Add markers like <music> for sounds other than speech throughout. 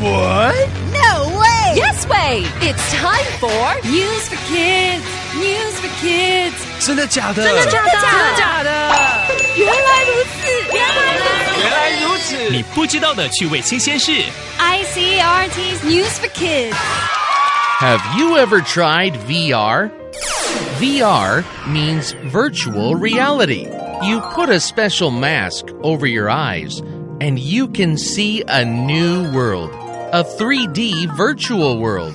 What? No way! Yes way! It's time for News for kids! News for kids! 真的假的？真的假的？真的假的？原来如此！原来如此！原来如此！你不知道的趣味新鲜事。 ICRT's News for Kids. Have you ever tried VR? VR means virtual reality. You put a special mask over your eyes and you can see a new world, a 3D virtual world.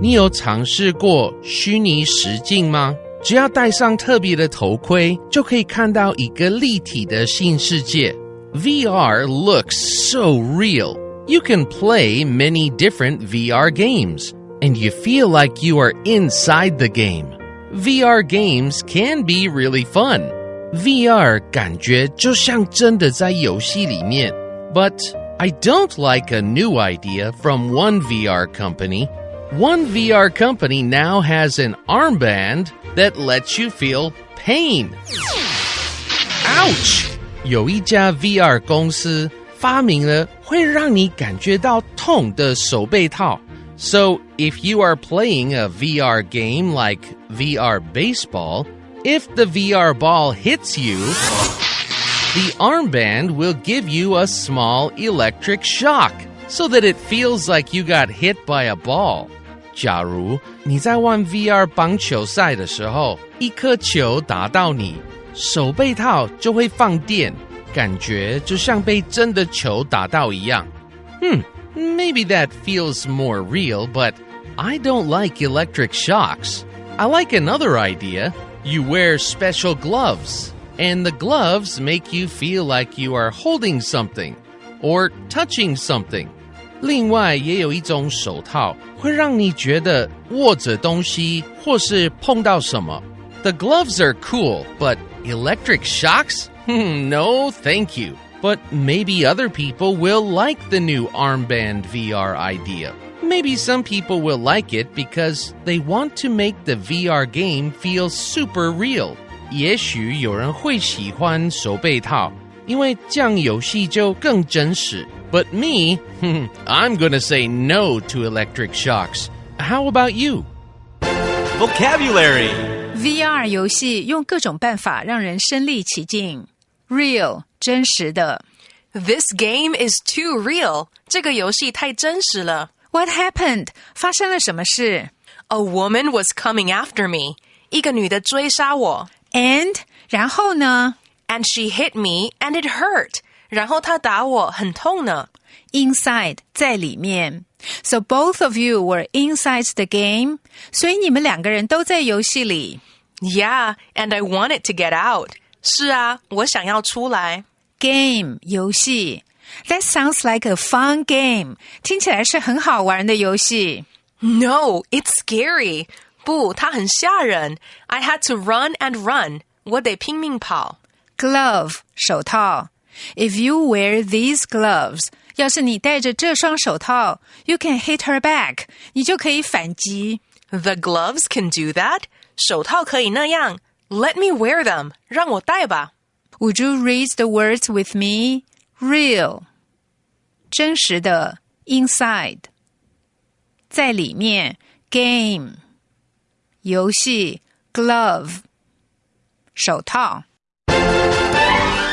你有尝试过虚拟实境吗？只要戴上特别的头盔，就可以看到一个立体的新世界。VR looks so real. You can play many different VR games, and you feel like you are inside the game. VR games can be really fun. VR 感觉就像真的在游戏里面。But I don't like a new idea from one VR company. One VR company now has an armband that lets you feel pain. Ouch! 有一家 VR 公司发明了会让你感觉到痛的手背套。So if you are playing a VR game like VR baseball, if the VR ball hits you, the armband will give you a small electric shock so that it feels like you got hit by a ball. 假如你在玩 VR 棒球赛的时候，一颗球打到你，手背套就会放电，感觉就像被真的球打到一样。Hmm, maybe that feels more real, but I don't like electric shocks. I like another idea. You wear special gloves, and the gloves make you feel like you are holding something or touching something. 另外，也有一种手套会让你觉得握着东西或是碰到什么。The gloves are cool, but electric shocks? <laughs> Hmm, no, thank you. But maybe other people will like the new armband VR idea. Maybe some people will like it because they want to make the VR game feel super real. 也许有人会喜欢手背套，因为这样游戏就更真实。But me, <laughs> I'm gonna say no to electric shocks. How about you? Vocabulary. VR 游戏用各种办法让人身临其境。Real 真实的。 This game is too real. 这个游戏太真实了。 What happened？发生了什么事 A woman was coming after me. 一个女的追杀我 ？And 然后呢，and she hit me and it hurt. 然后她打我，很痛呢。 ？Inside 在里面。So both of you were inside the game。所以你们两个人都在游戏里。 Yeah, and I wanted to get out. 是啊，我想要出来。 Game 游戏。That sounds like a fun game。听起来是很好玩的游戏。 No, it's scary. 不，它很吓人。I had to run and run. 我得拼命跑。 Glove 手套。If you wear these gloves，要是你戴着这双手套，you can hit her back，你就可以反击。 The gloves can do that. 手套可以那样。Let me wear them. 让我戴吧。 Would you read the words with me? Real，真实的；inside，在里面；game， 游戏；glove，手套。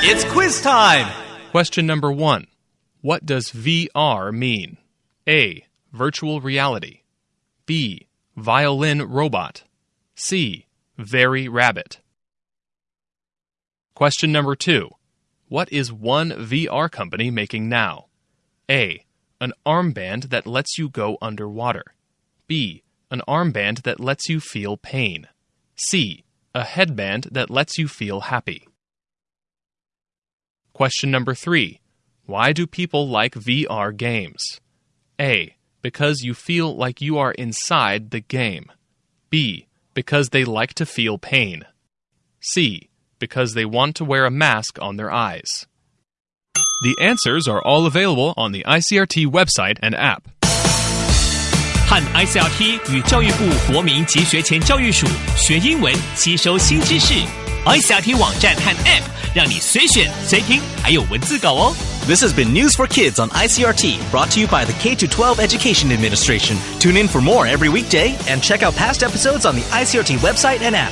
It's quiz time. Question number one What does VR mean? A. Virtual reality. B. Violin robot. C. Very rabbit. Question number two What is one VR company making now? A. An armband that lets you go underwater. B. an armband that lets you feel pain. C. A headband that lets you feel happy. Question number three Why do people like VR games? A. Because you feel like you are inside the game. B. Because they like to feel pain. C. Because they want to wear a mask on their eyes. The answers are all available on the ICRT website and app. 和 ICRT 与教育部国民及学前教育署学英文，吸收新知识。ICRT 网站和 App 让你随选随听，还有文字稿哦。 This has been News for Kids on ICRT, brought to you by the K 12 Education Administration. Tune in for more every weekday and check out past episodes on the ICRT website and app.